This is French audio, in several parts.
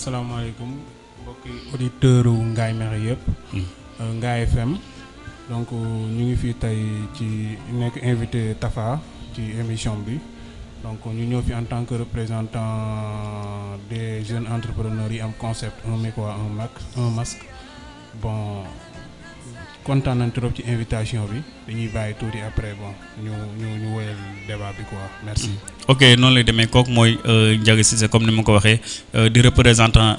asalaamaaleykum mbokki auditeurs u Ngaye Mékhé yëpp. Ngaye FM. donc ñu ngi fii tey ci nekk invité Tafa ci émission bi donc ñu ñëw fi en tant que représentant des jeunes entrepreneurs yi am concept un micro un max un masque bon kontaan nañ trop ci invitation bi dañuy bàyyi tuuti après bon ñu ñu ñu woyal débat bi quoi merci. Ok noonu lay demee. Kooku mooy Ndiaga Cissé comme ni ma ko waxee di représentant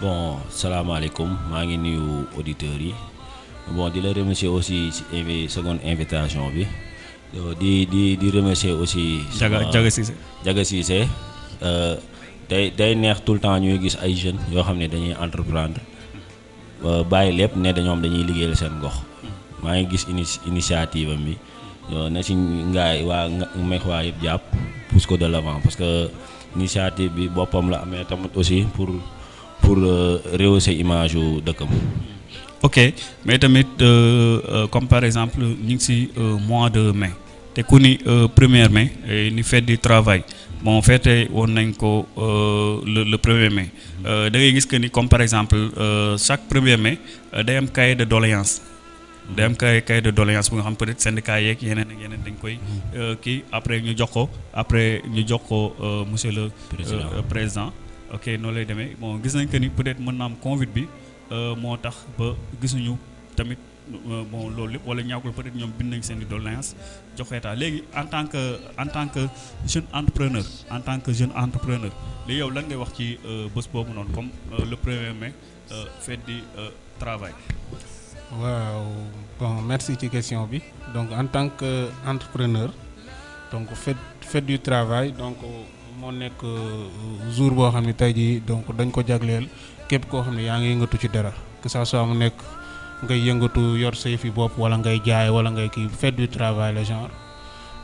bon salaamaaleykum maa ngi nuyu auditeurs yi bon di la remercier aussi ci invi seconde invitation bi di di di remercier aussi. Ndiaga Ndiaga Cissé. Ndiaga Cissé day day neex tout le temps ñuy gis ay jeunes yoo xam ne dañuy entreprendre bàyyi lépp ne dañoom dañuy liggéeyal seen gox. maa ngi gis ini initiative am bi na ci ngaay waa meex waa yëpp jàpp pousse ko de l'avant parce que initiative bi boppam la amee tamit aussi pour pour rehausser image yu dëkkam. ok mais tamit comme par exemple ñu ngi ci mois de mai. Te ku ni premier mai ni fête du travail. Bon fête woon nañ ko le le premier mai. Da ngay gis que ni comme par exemple chaque premier mai day am cahier de doléance. Day am kay cahier de doléance bu nga xam peut-être syndicat yeeg yeneen ak yeneen dañ koy kii. Après ñu jox ko après ñu jox ko monsieur le président ok noonu lay demee. Bon gis nañ que ni peut-être mën na am Covid bi moo tax ba gisuñu tamit bon loolu lépp wala ñaakul peut-être ñoom bind nañ seen i doléance jox état. Léegi en tant que en tant que jeune entrepreneur en tant que jeune entrepreneur léegi yow lan ngay wax ci bés boobu noonu comme le premier mai fête du travail? Waaw bon merci ci question bi. Donc en tant que entrepreneur donc fête fête du travail donc moo nekk jour boo xam ne tey jii donc dañ ko jagleel képp koo xam ne yaa ngi yëngatu ci dara que ça soit mu nekk ngay yëngatu yor say fi bopp wala ngay jaay wala ngay kii fête du travail le genre.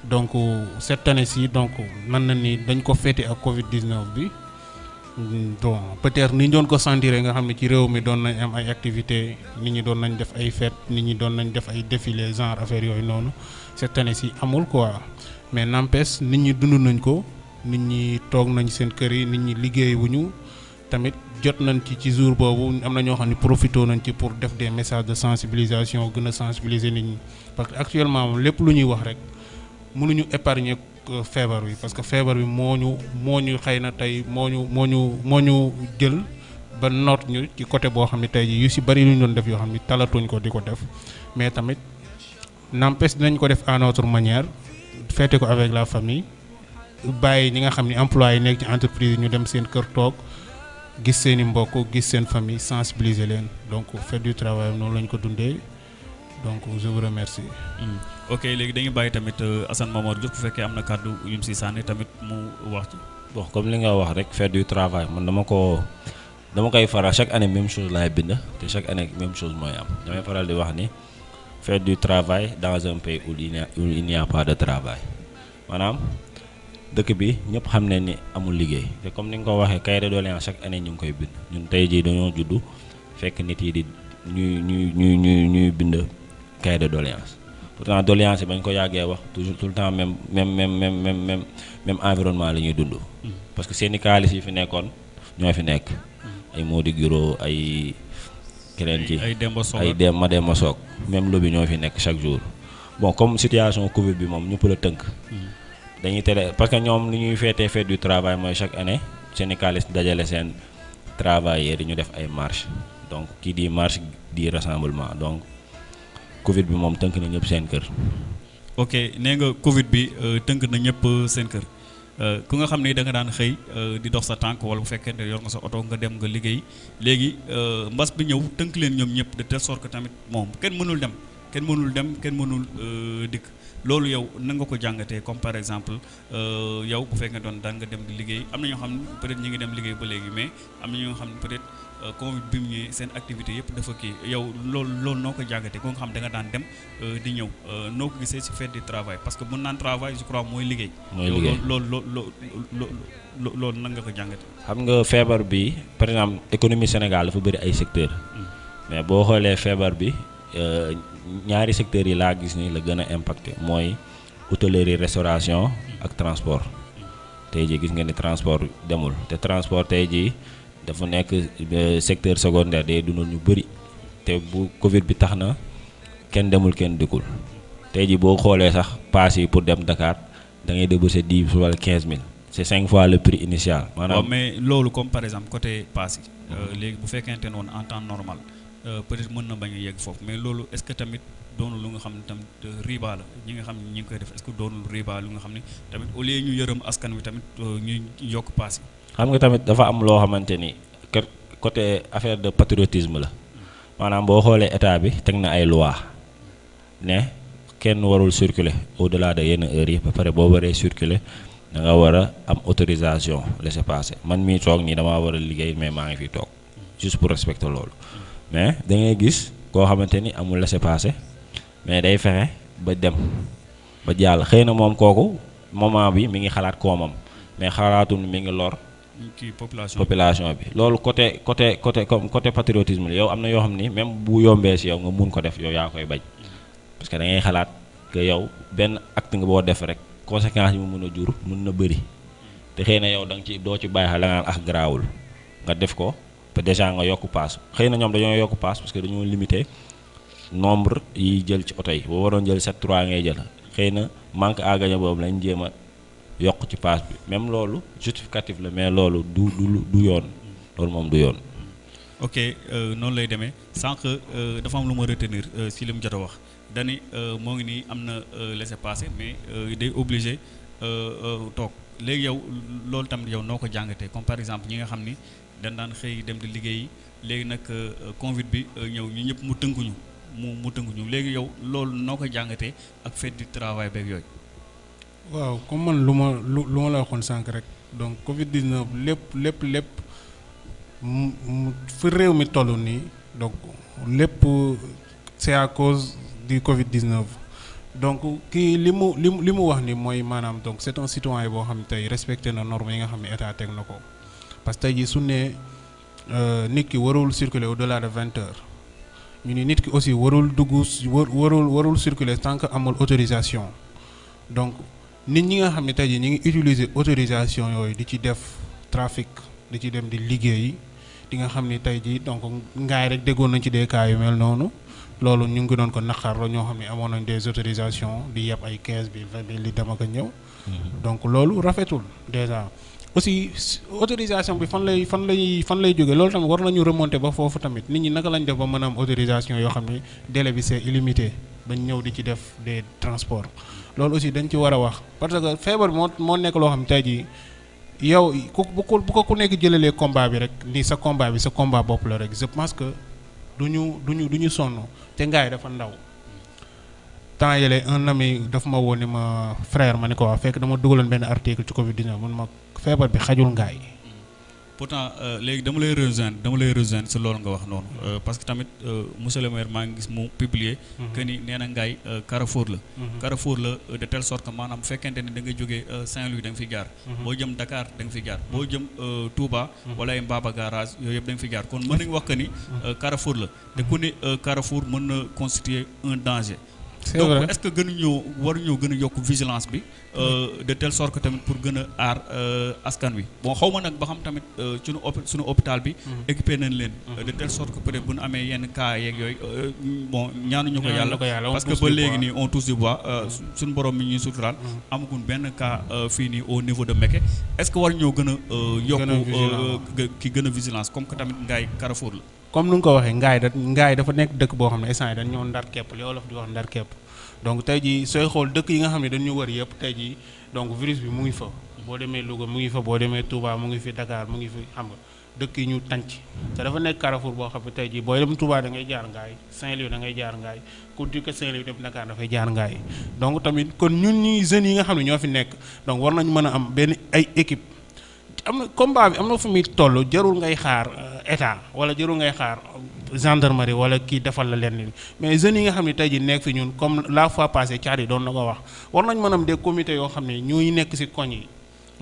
Donc cette année-ci donc mën na ni dañ ko féete ak Covid 19 bi. bon peut-être ni doon ko sentir nga xam ne ci réew mi doon nañ am ay activités nit ñi doon nañ def ay fêtes nit ñi doon nañ def ay défilés genre affaire yooyu noonu. Cette année ci amul quoi. Mais n'empêche nit ñi dund nañ ko. Nit ñi toog nañ seen kër yi nit ñi liggéey wuñu tamit jot nañ ci ci jour boobu am na ñoo xam ne profité nañ ci pour def des messages de sensibilisation gën a sensibiliser nit ñi. Parce que actuellement moom lépp lu ñuy wax rek mënuñu épargner. feebar bi. Parce que feebar bi moo ñu moo ñu xëy na tey moo ñu moo ñu moo ñu jël ba noot ñu ci côté boo xam ne tey jii yu si bari lu ñu doon def yoo xam ne talatuñ ko di ko def. Mais tamit n'empêche dinañ ko def à notre manière fêter ko avec la famille bàyyi ñi nga xam ne employés yi nekk ci entreprise yi ñu dem seen kër toog gis seen i mbokk gis seen famille sensibiliser leen. Donc fête du travail noonu lañ ko dundee. Donc je vous remercie. ok léegi dañuy bàyyi tamit Assane Momar Diouf bu fekkee am na kàddu yu mu si sànni tamit mu wax ci. bon comme li nga wax rek fête du travail. Man dama ko dama koy faral. Chaque année même chose laay bind. Te chaque année même chose mooy am. Damay faral di wax ni fête du travail dans un pays où il n'y a où il n'y a pas de travail. Maanaam dëkk bi ñëpp xam ne ni amul liggéey te comme ni nga ko waxee cahier de doléance chaque année ñu ngi koy bind ñun tey jii dañoo juddu fekk nit yi di ñuy ñuy ñuy ñuy ñuy bind cahier de doléance pourtant doléance yi bañ ko yàggee wax toujours tout le temps même même même même même même même environnement la ñuy dund. parce que syndicalistes yi fi nekkoon ñoo fi nekk. ay Mody Guiro ay. keneen ci ay Demba Sock ay dem ma Demba Sock même lobby ñoo fi nekk chaque jour bon comme situation Covid bi moom ñëpp la tënk. Dañuy tere parce que ñoom li ñuy feetee fête du travail mooy chaque année syndicalistes dajale seen travailleurs ñu def ay marche donc kii di marche di rassemblement. Donc. Covid bi moom tënk na ñëpp seen kër. ok nee nga Covid bi tënk na ñëpp seen kër. Ku nga xam ne da nga daan xëy di dox sa tànk wala bu fekkee ne yor nga sa oto nga dem nga liggéey. Léegi mbas bi ñëw tënk leen ñoom ñëpp de telle sorte que tamit moom kenn mënul dem kenn mënul dem kenn mënul dikk loolu yow na nga ko jàngatee comme par exemple euh, yow bu fekkee doon daan nga dem di liggéey am na ñoo xam ne peut-être ñu ngi dem liggéey ba léegi mais am na ñoo xam ne peut-être euh, Covid bi mu ñëwee seen activité yëpp dafa kii. Yow loolu loolu noo ko jàngatee? Ko nga xam da nga daan dem euh, di ñëw noo ko gisee ci fête du travail? Parce que mun naan travail je crois mooy liggéey. mooy liggéey. loolu loolu loolu loolu nan nga ko jàngatee. xam nga feebar bi par exemple économie Sénégal dafa bëri ay secteurs. Mais boo xoolee feebar bi ñaari secteurs yi laa gis ni la gën a impacté mooy hôtellerie restauration ak transport. Tey jii gis nga ni transport demul. Te transport tey jii dafa nekk euh, secteur secondaire day dundal ñu bëri te bu Covid bi tax na kenn demul kenn dikkul. Tey jii boo xoolee sax paas yi pour dem Dakar da ngay débourser dix wala quinze mille. C'est cinq fois le prix initial. maanaam mais loolu comme par exemple côté pass yi euh, léegi bu fekkente ne woon en temps normal euh, peut-être mën na bañ a yegg foofu mais loolu est-ce que tamit doonul lu nga xam ne tamit euh, riba la ñi nga xam ne ñi ngi koy def est-ce que doonul riba lu nga xam ne tamit au lieu ñu yërëm askan wi tamit ñu ñuy yokk pass yi? Xam nga tamit dafa am loo xamante ni kër côté affaire de patriotisme la. Maanaam boo xoolee état bi teg na ay loi ne kenn warul circuler au-delà de yenn heures yi ba pare boo waree circuler da war a am autorisation laissez-passer man mii toog nii damaa war a liggéey mais maa ngi fi toog juste pour respecter loolu. Mais da ngay gis koo xamante ni amul laissez-passer mais day fexe ba dem ba jàll. Xëy na moom kooku moment bi mi ngi xalaat koomam mais xalaatul mi ngi lor kii population population bi. Loolu côté côté côté comme côté patriotisme yow am na yoo xam ni même bu yombee si yow nga mun ko def yow yaa koy bañ. Parce que da ngay xalaat que yow benn acte nga boo def rek conséquences yi mu mun a jur mun na bëri. Te xëy na yow da nga ci doo ci bàyyi xel la nga naan ah garaawul. Nga def ko déjà nga yokk paas xëy na dañoo yokk paas parce que dañoo limité nombre yi jël ci yi jël 7 3 ngay jël manque à gagner lañ a ci paas bi même justificatif mais ok euh, noonu lay demee. Sànq euh, dafa am retenir euh, si li mu a wax. Dani laissez-passer mais obligé léegi yow loolu comme par exemple ñi nga ni dañ daan xëy dem di liggéeyi. Léegi nag du travail la Covid 19 lépp lépp lépp mu mu fi réew mi toll nii donc lépp c'est à cause du Covid 19 donc kii li mu c'est un citoyen boo xam ne tey parce que tey jii su ne nit ki warul circuler au-delà de vingt heures ñu ni nit ki aussi warul dugg war warul warul circuler tant que amul autorisation donc. nit ñi nga xam ne tey jii ñu ngi utiliser autorisation yooyu di ci def trafic di ci dem di liggéey di nga xam ni tey jii donc ngaay rek déggoon nañ ci des cas yu mel noonu loolu ñu ngi doon ko naqar la ñoo xam ne amoon nañ des autorisations di yeb ay 15 bi 20 bi li dem ak a ñëw. donc loolu rafetul déjà aussi autorisation bi fan lay fan lay fan lay jógee loolu tamit war nañu remonter ba foofu tamit. Nit ñi naka lañ def ba mën am autorisation yoo xam ne délai bi c'est illimité bañ ñëw di ci def des transports. loolu aussi dañ ci war a wax. Parce que feebar bi moo moo nekk loo xam tey jii yow ku bu ko ko ku nekk jëlalee combat bi rek ni sa combat bi sa combat bopp la rek je pense que du ñu du ñu du ñu sonn. Te ngaay dafa ndaw. Temps yële un ami dafa ma woo ni ma frère ma ni ko waa fekk dama dugaloon benn article ci Covid 19 mun ma feebar bi xajul ngaay. pourtant léegi dama lay rejoindre dama lay rejoindre si loolu nga wax noonu parce que tamit monsieur le maire maa ngi gis mu publier que ni nee na ngaay Carrefour la. Carrefour la de telle sorte que maanaam fekkente ni da nga jógee Saint-Louis da nga fi jaar. Boo jëm Dakar da nga fi jaar. Boo jëm Touba wala ay Mbaba garage yooyu yëpp da nga fi jaar. Kon mën nañu wax que ni Carrefour la. Te ku ni Carrefour mën na constituer un danger. C'est donc vrai. est-ce que gënuñoo waruñoo gën a yokk vigilance bi de telle sorte que tamit pour gën a aar askan wi? Bon xaw ma nag ba xam tamit suñu hôpi suñu hôpital bi équipé nañ leen de telle sorte que peut-être bu ñu amee yenn cas yeeg yooyu bon ñaanuñu ko yàlla, parce que ba léegi nii on touche du bois suñu borom mi ñuy suturaal. Amaguñ benn cas fii nii au niveau de Mekhe. Est-ce que war ñoo gën a yokk ki gën a vigilance comme que tamit ngaay Carrefour la? Comme nu nga ko waxee ngaay da ngaay dafa nekk dëkk boo xam ne instant yi dañ ñoo ndar képp li wolof di wax ndar képp. Donc tey jii sooy xool dëkk yi nga xam ne dañu wër yëpp tey jii donc virus boo xam nga te dafa nekk carrefour boo xam ne tey jii booy dem Touba da ngay jaar ngaay Saint-Louis da jaar ngaay ku dikk Saint-Louis dem Dakar dafay jaar ngaay. Donc tamit kon ñun ñi jeunes yi nga xam ne ñoo fi nekk donc war nañu mën a am benn ay équipe am na combat bi am na fu muy toll jarul ngay xaar état wala jarul ngay xaar gendarmerie wala kii defal la leen mais jeunes yi nga xam ne tey jii nekk fi ñun comme la fois passée caar yi doon na ko wax war nañ mën am des comités yoo xam ne ñooy nekk ci koñ yi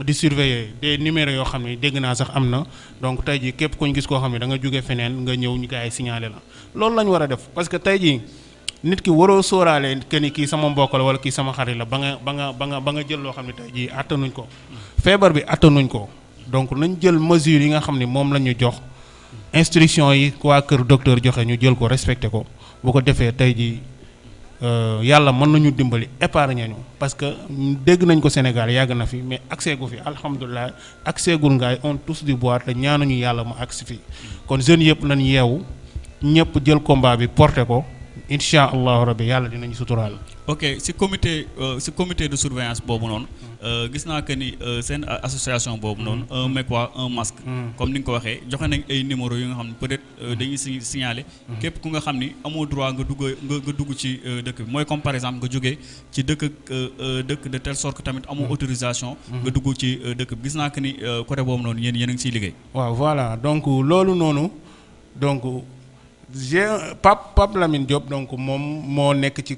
di surveiller des numéros yoo xam ne dégg naa sax am na. Donc tey jii képp ku ñu gis koo xam ne da nga jóge feneen nga ñëw ñu gars yi signalé la. Loolu la ñu war a def parce que tey jii nit ki waroo sóoraale que ni kii sama mbokk la wala kii sama xarit la ba nga ba nga ba nga ba nga jël loo xam ne tey jii attanuñ ko. Feebar bi attanuñ ko. Donc nañ jël mesure yi nga xam ne moom la ñu jox. instruction yi waa kër docteur joxe ñu jël ko respecté ko. bu ko defee tey jii yàlla mën nañu dimbali épargne ñu. parce que dégg nañ ko Sénégal yàgg na fi mais accès gu fi alhamdulilah accès gul ngaay on tous du bois te ñaanuñu yàlla mu agsi fi. kon jeunes yëpp nañ yeewu ñëpp jël combat bi porté ko. Incha allahu rabbi yàlla dinañu suturaal. ok si comité si comité de surveillance boobu noonu gis naa que ni seen association boobu noonu un quoi un masque. Comme ni nga ko waxee joxe nañ ay numéro yu nga xam ne peut-être dañuy si signaler. Képp ku nga xam ni amoo droit nga dugg nga nga dugg ci dëkk bi. Mooy comme par exemple nga jógee ci dëkk dëkk de telle sorte que tamit amoo autorisation nga dugg ci dëkk bi. Gis naa que ni côté boobu noonu yéen yéen a ngi siy liggéey. Waaw voilà. Donc loolu noonu donc j'ai Pape Pape Lamine Diop donc moom moo nekk ci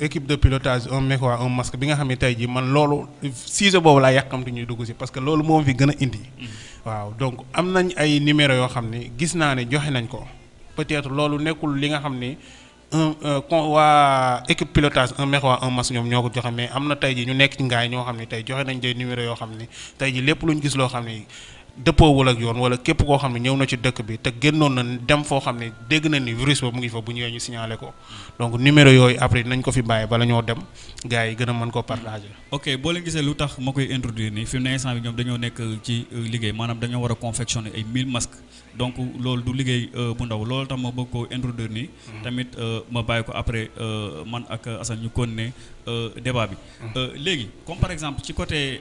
équipe de pilotage un mec un masque bi nga xam ne tey jii man loolu sujet boobu laa yàqamti ñuy dugg si parce que loolu moom fi gën a indi. waaw donc am nañ ay numéro yoo xam ne gis naa ne joxe nañ ko peut-être loolu nekkul li nga xam ne un con waa équipe pilotage un mec un masque ñoom ñoo ko joxe mais am na tey jii ñu nekk ci ngaay ñoo xam ne tey joxe nañ des numéro yoo xam ne tey jii lépp gis loo xam ne. Dëppoowul ak yoon wala képp koo xam ne ñëw na ci dëkk bi te génnoon na dem foo xam ne dégg na ni virus ba mu ngi fa bu ñëwee ñu signalé ko donc numéro yooyu après nañ ko fi bàyyi bala ñoo dem gars yi gën a mën ko partager. ok boo leen gisee lu tax ma koy introduire nii fi mu ne instant bi ñoom dañoo nekk ci liggéey maanaam dañoo war a confectionner ay 1000 masques donc loolu du liggéey bu ndaw loolu tax ma bëgg koo introduire nii. tamit ma bàyyi ko après man ak Assane ñu continuer débat bi. léegi comme par exemple ci côté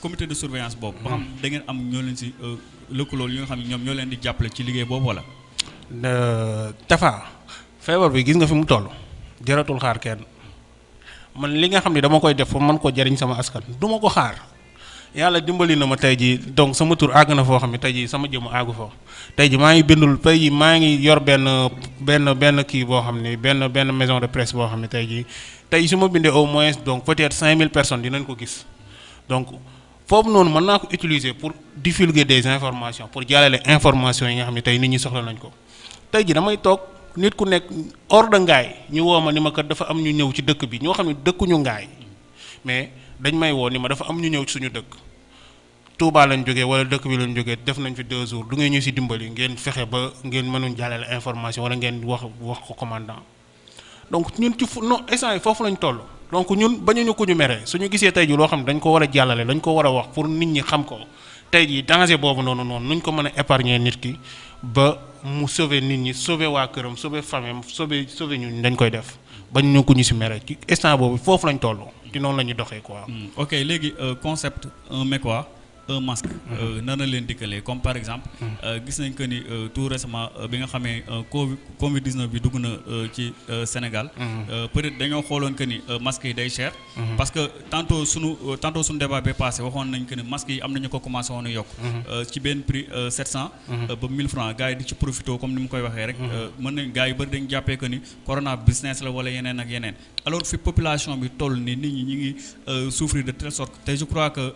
comité de surveillance boobu. ba xam da ngeen am ñoo leen si lëkkaloo yi nga xam ne ñoom ñoo leen di jàppale ci liggéey boobu wala. Tafa feebar bi gis nga fi mu toll jaratul xaar kenn man li nga xam ne dama koy def pour mën ko jariñ sama askan du ma ko xaar yàlla dimbali na ma tey jii donc sama tur àgg na foo xam ne tey sama tey maa ngi bindul tey maa ngi yor maison de presse boo xam ne tey au moins donc peut-être 5000 personnes dinañ ko gis. Donc. foofu noonu mën naa ko utiliser pour divulguer des informations pour jàllale information yi nga xam ne tey nit ñi soxla nañ ko. Tey ji damay toog hors de ngaay ni ma kat dafa am ñu ñëw ci dëkk bi ñoo mais dañ may woo ni ma dafa am ñu ñëw suñu dëkk. Touba lañ jógee wala dëkk bi lañ jógee def nañ fi deux jours. Du ngeen ñu si dimbali ngeen fexe ba ngeen mënuñ jàllale information wala ngeen wax wax ko commandant. Donc ñun ci non instant yi foofu lañ toll. donc ñun bañuñu ko ñu mere suñu gisee tey ji loo xam ne dañ ko war a jàllale dañ ko war a wax nit ñi xam ko. Tey ji danger boobu noonu noonu nuñ ko mën a épargner nit ki ba mu sauver nit ñi sauver waa këram sauver famille sauver sauver ñun dañ koy def. Bañuñu ko ñu si ci instant boobu foofu lañ toll. Ci noonu la ñuy doxee quoi. ok léegi concept un mec quoi un masque. nan la leen dikkalee comme par exemple. gis nañ que ni tout récemment bi nga xamee Covid Covid 19 bi dugg na ci Sénégal. peut-être dañoo xooloon que ni masques yi day cher. parce que tantôt sunu tantôt sunu débat bi passé waxoon nañ que ni masques yi am nañu ko commencé woon a yokk. ci benn prix 700. ba 1000 francs gars yi di ci profité comme ni mu koy waxee rek. mën nañ gars yi bëri dañ jàppee que ni corona business la wala yeneen ak yeneen alors fi population bi toll ni nit ñi ñu ngi souffrir de telle sorte te je crois que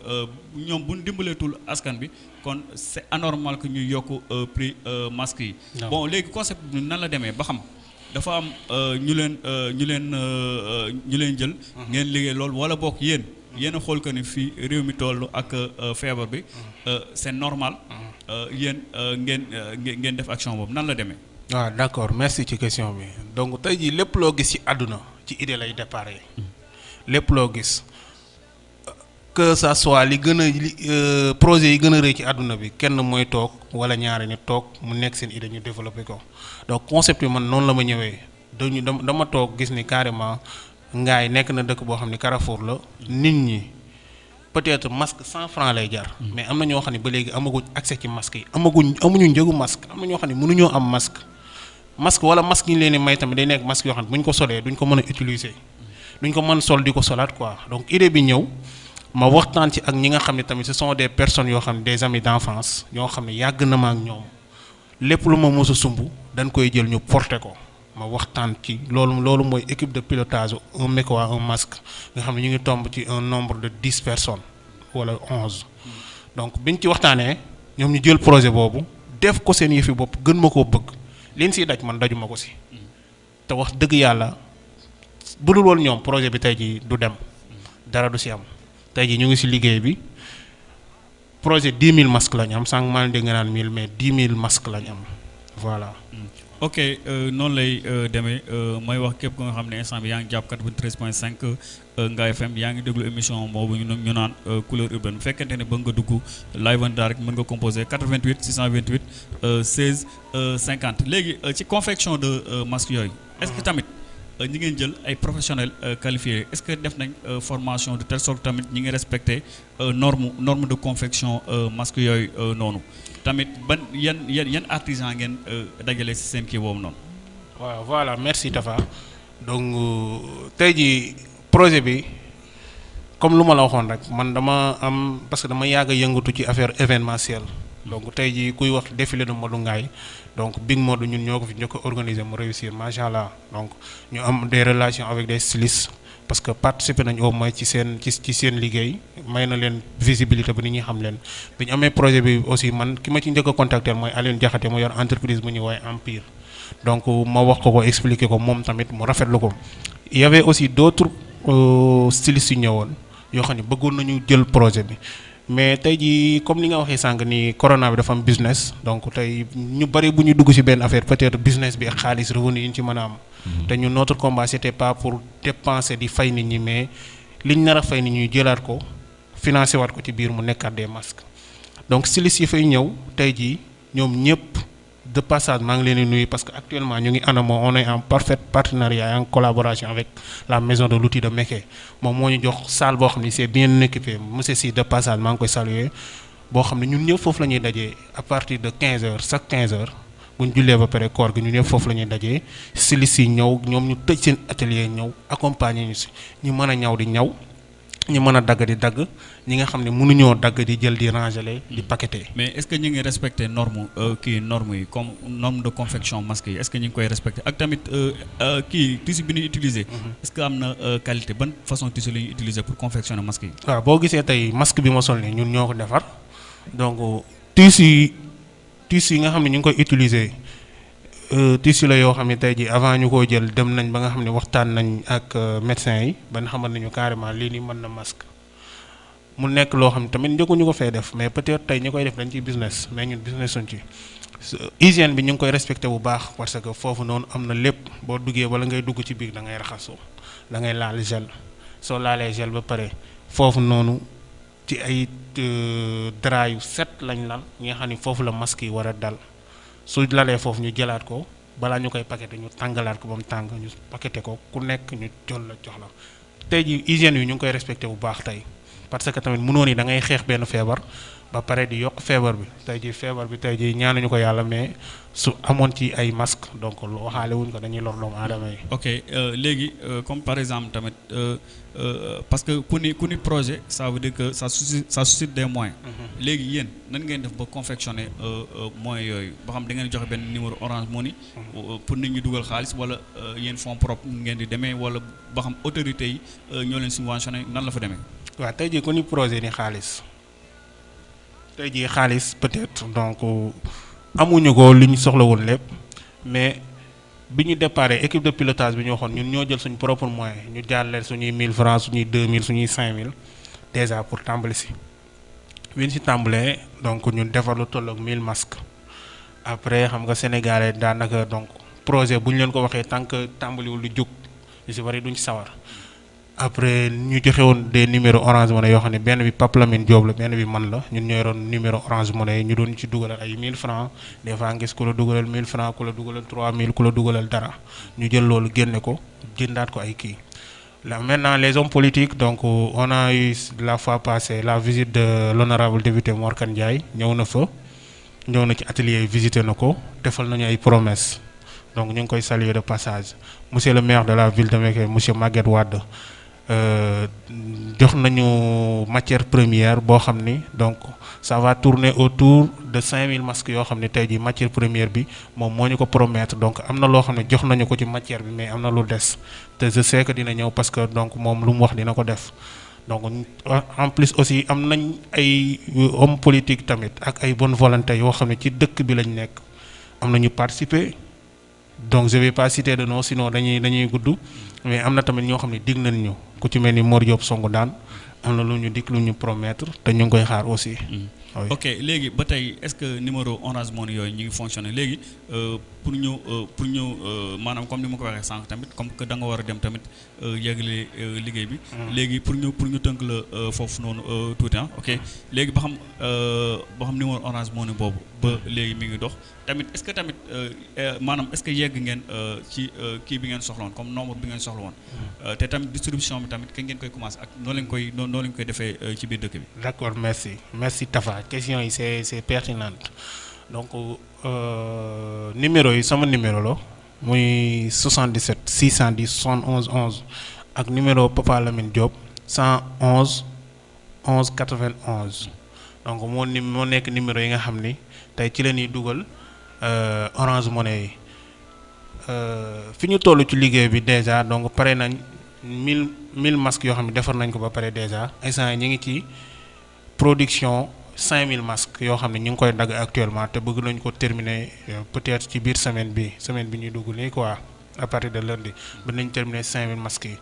ñoom bu dimbaleetul askan bi kon c'est anormal que ñuy yokk prix masque yi. Bon léegi concept bi nan la demee ba xam dafa am ñu leen ñu leen ñu leen jël. Ngeen liggéey loolu wala bokk yéen. Yéen a xool que ni fii réew mi toll ak feebar bi. C'est normal. Yéen ngeen ngeen def action boobu. Nan la demee? Waaw d'accord. Merci ci question bi. Donc tey jii lépp loo gis ci àdduna ci idée lay déparé. Lépp loo gis que ça soit li gën a li projet yi gën a rëy ci àdduna bi kenn mooy toog wala ñaari nit toog mu nekk seen idée ñu développé ko. Donc concept bi man noonu la ma ñëwee. Dañu dama toog gis ni carrément ngaay nekk na dëkk boo xam ne Carrefour la. Nit ñi peut-être masque cent francs lay jar. mais am na ñoo xam ne ba léegi amaguñ accès ci masque yi. Amaguñ amuñu njëgu masque. Am na ñoo xam ne mënuñoo am masque. masque wala masque yi ñu leen di may tamit day nekk masque yoo xam ne bu ñu ko solee duñ ko mën a utiliser. Duñ ko mën sol di ko solaat quoi. Donc idée bi ñëw ma waxtaan ci ak ñi ce sont des personnes des amis d'enfance yoo xam ne yàgg na ma ak ñoom. Lépp lu ma mos a sumb dañ koy jël ñu ma waxtaan ci loolu loolu équipe de pilotage un masque nga xam ne de personnes wala onze. Donc biñ ci waxtaanee ñoom ñu jël projet boobu def ko seen yëfi bopp gën ma koo bëgg. liñ siy daj man dajuma ko si. Projet tey jii ñu ngi si liggéey bi. Projet 10 000 masques lañ am sànq maa ngi dégg nga naan 1000 mais 10 000 masques am. Voilà. ok noonu lay demee. Mooy wax képp ko nga xam ne instant bi yaa ngi jàpp 93.5 Ngaye FM yaa ngi déglu émission boobu ñu ñu naan couleur urbaine. Bu fekkente ne ba nga dugg live en direct mën nga composé 88 628 16 50 léegi ci confection de masque yooyu. est-ce que tamit ñi ngeen jël ay professionnels qualifiés est-ce que def nañ formation de telle sorte tamit ñi ngi respecté norme norme de confection masque yooyu noonu? tamit ban yan yan yan artisan ngeen dajale ci seen kii boobu noonu? waaw voilà merci Tafa donc tey jii projet bi comme lu ma la waxoon rek man dama am parce que dama yàgg a yëngatu ci affaire événementielle donc tey jii kuy wax défilé de Modou Ngaye donc Big Modou ñun ñoo ko fi a organiser mu réussir macha allah donc ñu am des relations avec des stylistes. parce que participer nañ au moins ci seen ci ci seen liggéey may na leen visibilité ba nit ñi xam leen. Bi ñu amee projet bi aussi man ki ma ci njëkk a contacter mooy Alioune Diakhaté mu yor entreprise bu ñuy woowee Empire. Donc ma wax ko ko expliquer ko moom tamit mu rafetlu ko. Il y avait aussi d'autres stylistes yu ñëwoon yoo bëggoon nañu jël projet bi mais tey jii comme li nga waxee sànq ni corona bi dafa am business donc tey ñu bari bu ñu dugg ci benn affaire peut-être business bi ak xaalis revenu yi ñu ci mën a am. te ñu notre combat c'était pas pour dépenser di fay nit ñi mais liñ nar a fay nit ñi jëlaat ko financer waat ko ci biir mu nekkaat des masques donc stylistes yi fay ñëw tey jii ñoom ñëpp de passage maa ngi leen parce que actuellement ñu on est en parfait partenariat et en collaboration avec la maison de l'outil de Mékhé. Moom moo ñu jox salle boo xam c'est bien équipé. Monsieur si de passage maa ngi koy saluer. Boo xam ne ñun ñëpp à partir de 15 heures chaque 15 heures. bu ñu jullee ba pare koor gi ñu ñëpp foofu la ñuy dajee. Stylistes yi ñëw ñoom ñu tëj seen atelier ñëw accompagner ñu si. Ñu mën a ñaw ñu mën a dagg di dagg ñi nga xam ne mënuñoo dagg di jël di ranger di paqueter. mais est-ce que ñu ngi respecter norme kii yi comme norme de confection masque yi est-ce que ñu ngi koy respecter ak tamit kii tissu bi ñuy utiliser. est-ce que am na qualité? Ban façon tissu la ñuy utiliser pour confectionner masque yi? waaw boo gisee tey masque bi ma sol nii ñun ñoo ko defar donc tissu tissu yi nga xam ne ñu ngi koy utiliser tissu la yoo xam ne tey jii avant ñu koo jël dem nañ ba nga xam ne waxtaan nañ ak médecins yi ba nga xamal nañu carrément lii nii mën na masque. Mu nekk loo xam ne tamit njëkkuñu ko fee def mais peut-être tey ñi koy def dañ ciy business mais ñun business suñ ci. Hygiène bi ñu ngi koy respecté bu baax parce que foofu noonu am na lépp. Boo duggee wala ngay dugg ci biir da ngay raxasoo da ngay laal gel. Soo laalee gel ba pare foofu noonu ci ay drap yu set lañ lal ñi nga xam ne foofu la masque yi war a dal. Su lalee foofu ñu jëlaat ko balaa ñu koy paqueté ñu tàngalaat ko ba mu tàng ñu paqueté ko ku nekk ñu jël la jox la. Tey ji hygiène yi ñu ngi koy respecté bu baax tey. Parce que tamit mënoon yi da ngay xeex benn feebar ba pare di yokk feebar bi tey ji feebar bi tey ji ñaanuñu ko yàlla mais su amoon ci ay masque donc waxaale wuñ ko dañuy lor doomu aadama yi. ok léegi comme par exemple tamit parce que ku ni ku ni projet ça veut dire que ça suscite ça suscite des moyens. léegi yéen nan ngeen def ba confectionner moyens yooyu? Ba xam da ngeen joxe benn numéro Orange Money. pour nit ñi dugal xaalis wala yéen fonds propres ngeen di demee wala ba xam autorités yi ñoo leen subventionné nan la fa demee? Waaw tey jii ku ni projet ni xaalis tey jii xaalis peut-être donc amuñu ko li ñu lépp mais bi ñu déparé équipe de pilotage bi ñu waxoon ñun ñoo jël suñu propre moyen ñu suñuy 1000 francs suñuy 2000 suñuy 5000 déjà pour tàmbali si. si tàmbalee donc defar lu toll ak 1000 masques après xam nga daanaka donc projet bu ñu leen ko waxee tant que tàmbaliwul lu jóg si bari duñ. Après ñu joxe woon des numéros orange money yoo xam ne bi Pape Lamine la benn numéro orange money ñu doon ci dugalal ay 1000 francs. Des fois ngis ku la dugalal 1000 francs ku la dugalal 3000 ku la dugalal dara. Ñu jël loolu génne ko jëndaat ko ay Là, maintenant, les hommes politiques, donc euh, on a eu la fois passée la visite de l'honorable député Morkan Ndiaye, ñëw na fa. Ñëw na ci atelier visité na ko nañu ay promesses. Donc ñu ngi koy saluer de passage. Monsieur le maire de la ville de Mékhé monsieur Maguette Wade jox nañu matière première boo xam ni donc ça va tourner autour de 5000 masques yoo xam ne tey jii matière première bi moom moo ñu ko promettre. Donc am na loo xam ne jox nañu ko ci matière bi mais am na lu des. Te je sais que dina ñëw parce que donc moom lu mu wax dina ko def. Donc en plus aussi am nañ ay homme politique tamit ak ay bonne volonté yoo xam ne ci dëkk bi lañ nekk. Am na ñu participer. Donc je vais pas citer de nom sinon dañuy dañuy gudd. Mais am na tamit ñoo xam ne dig nañ ñu ku ci mel ni Mor Diop songu daan am na lu ñu dikk lu ñu promettre te ñu ngi koy xaar aussi. oui. Ok léegi ba tey est-ce que numéro Orange Money yooyu ñu ngi fonctionner? Léegi pour ñu euh, pour ñu euh, maanaam comme ni ma ko waxee sànq tamit comme que da nga war a dem tamit yëgle liggéey bi. léegi pour ñu pour ñu tënk la foofu noonu tuuti ah. Ok. Léegi ba xam ba xam numéro Orange ne boobu ba léegi mi ngi dox. Tamit est-ce que tamit maanaam est-ce que yegg ngeen ci kii bi ngeen soxla woon comme nombre bi ngeen soxla woon. te tamit distribution bi tamit kañ ngeen koy commencer ak noo leen koy noo leen koy defee ci biir dëkk bi. d'accord merci. Merci Tafa. Question yi c'est c'est pertinente donc euh, numéro yi sama numéro la muy 77 610 71 11 ak numéro Papa Lamine Diop 111 11 91 donc moo ni numéro yi nga ni la dugal Orange Money yi. Fi ñu ci déjà donc pare nañ 1000 1000 masques yoo xam ne nañ ko ba déjà. Instant ngi production 5000 masques yoo xam ne ñu ngi koy dagg actuellement te bëgg nañ ko terminer peut-être ci biir semaine bi semaine bi ñuy dugg nii quoi à partir de lundi ba nañ terminer 5000 masques yi.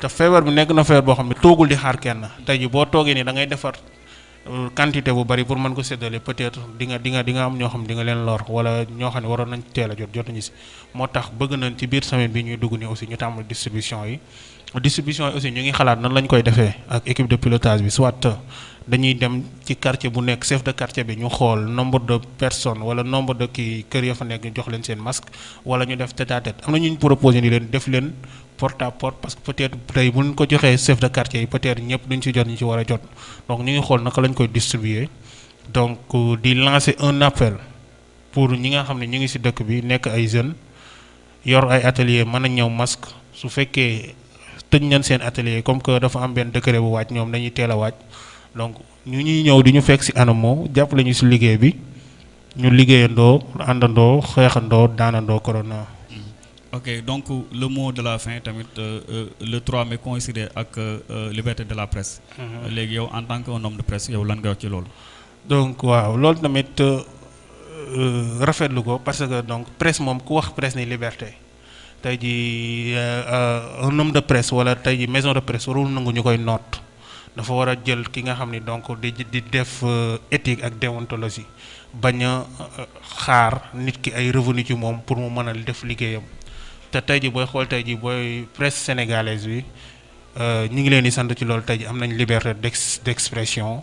Te feebar bi nekk na feebar boo xam ne toogul di xaar kenn. Tey ji boo toogee nii da ngay defar quantité bu bari pour mën ko séddale. Peut-être di nga di nga di nga am ñoo xam di nga leen lor wala ñoo xam ne waroon nañ teel a jot jotuñu si. Moo tax bëgg nañ ci biir semaine bi ñuy dugg nii aussi ñu tàmbali distribution yi. Distribution aussi ñu ngi xalaat nan lañ koy defee ak équipe de pilotage bi soit dañuy dem ci quartier bu nekk chef de quartier bi nombre de personnes wala nombre de kii kër ya fa nekk ñu jox masque wala à tête. Am na proposé porte à porte parce que peut-être tey bu chef de quartier yi peut-être ñëpp duñ ci jot ñu donc distribuer. Donc di lancer un appel pour ñi nga xam ne ñu ngi dëkk bi nekk ay atelier mën masque donc ñu ñuy ñëw di ñu fekk ci anamo jàppale ñu ci liggéey bi ñu liggéeyandoo àndandoo xeexandoo daanandoo corona. ok donc le mot de la fin tamit le 3 mai coïncidé ak liberté de la presse. léegi yow en tant que un homme de presse yow lan nga wax ci loolu? donc waaw loolu tamit rafetlu ko parce que donc presse moom ku wax presse ni liberté tey jii un homme de presse wala tey maison de presse warul nangu ñu koy noot. Dafa war a jël ki nga xam ni donc di di def éthique ak déontologie bañ a xaar nit ki pour mu mën a def liggéeyam. Te tey ji booy xool tey ji booy presse sénégalaise bi ñu ngi leen di sant ci loolu. Tey ji liberté d'ex d'expression.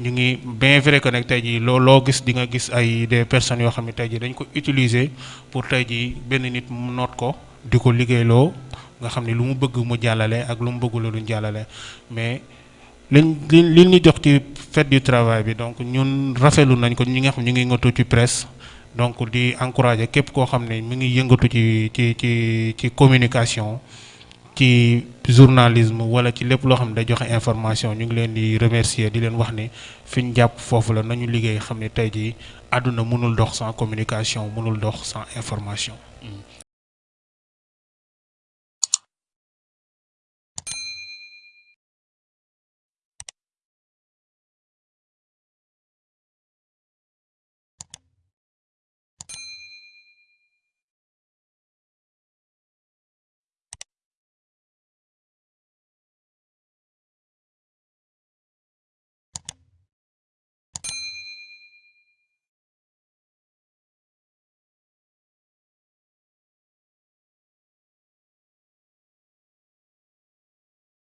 Ñu ngi bien vrai que nag tey loo loo gis di nga gis ay des personnes yoo xam ne tey pour tey ji benn nit mu noot ko di ko liggéeyloo nga xam ne lu mu bëgg mu jàllale. Mais liñ li du travail donc ñun rafetlu nañ presse donc encourager képp koo xam ne mi ngi yëngatu ci ci ci ci communication ci journalisme information remercier di leen wax ni jàpp foofu la nañu liggéey xam ne tey sans communication mënul dox sans information.